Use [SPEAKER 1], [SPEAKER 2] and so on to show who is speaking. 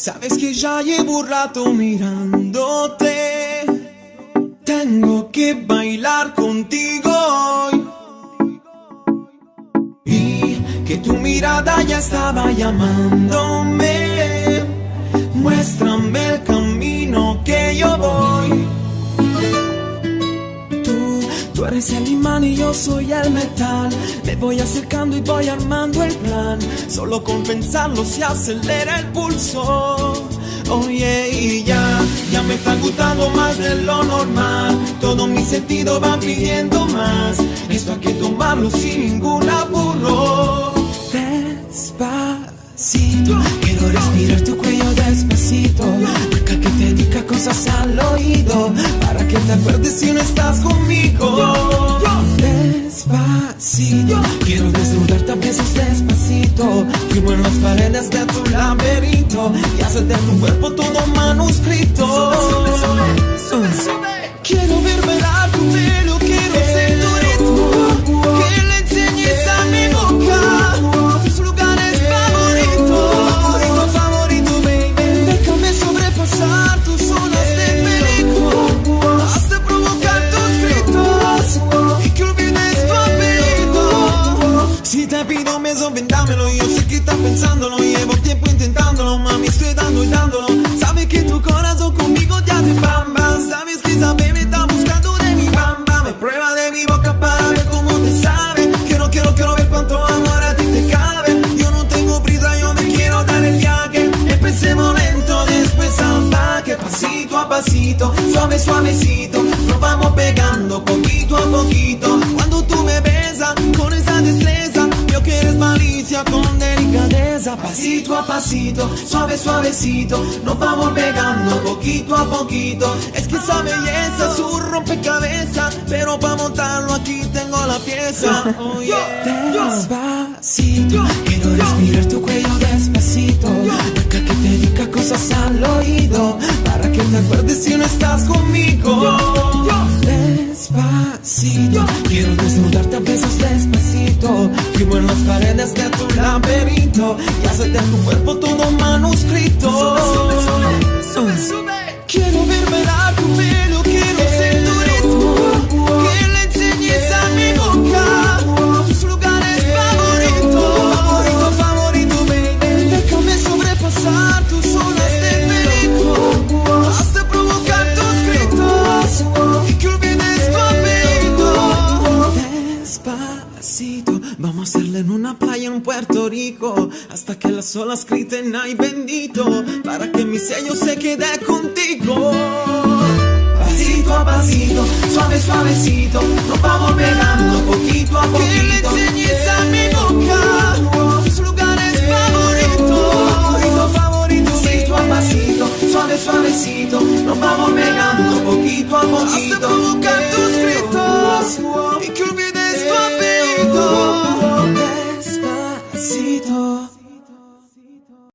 [SPEAKER 1] Sabes que ya llevo un rato mirándote. Tengo que bailar contigo hoy. Y que tu mirada ya estaba llamándome. Tú, eres el imán y yo soy el metal. Me voy acercando y voy armando el plan. Solo con pensarlo se acelera el pulso. Oye, y ya, ya me está gustando más de lo normal. Todo mi sentido va pidiendo más. Esto hay que tomarlo sin ningún apuro. Despacito, quiero respirar tu cuello despacito. Deja que te diga cosas al oído. Que te acuerdes si no estás conmigo. Despacito, quiero desnudarte a besos despacito. Firmo en las paredes de tu laberinto y hacer de tu cuerpo todo manuscrito. Quiero ver bailar tu pelo, quiero ser tu ritmo. Que le enseñes a mi boca tus lugares favoritos. Favorito, favorito, baby. Déjame sobrepasar tus Si te pido un beso, ven dámelo. Yo sé que estás pensándolo. Llevo tiempo intentándolo, mami. Estoy dando y dándolo. Sabes que tu corazón conmigo te hace bamba. Sabes que esa baby está buscando de mi bamba. Me prueba de mi boca para ver cómo te sabe. Quiero, quiero, quiero ver cuánto amor a ti te cabe. Yo no tengo prisa, yo me quiero dar el viaje. Empecemos lento, después salvaje. Pasito a pasito, suave, suavecito. Con delicadeza. Pasito a pasito, suave, suavecito. Nos vamos pegando poquito a poquito. Es que esa belleza es un rompecabezas. Pero para montarlo aquí tengo la pieza. Oh, yeah. Despacito, quiero respirar tu cuello despacito. Deja que te diga cosas al oído. Para que te acuerdes si no estás conmigo. Laberinto y hacer de tu cuerpo todo manuscrito. Quiero Vamos a hacerle en una playa en Puerto Rico. Hasta que las olas griten, ay bendito. Para que mi sello se quede contigo. Pasito a pasito, suave, suavecito. Nos vamos pegando poquito a poquito. Que le enseñes a mi boca tus lugares favoritos. Favorito, favorito, pasito a pasito, suave, suavecito.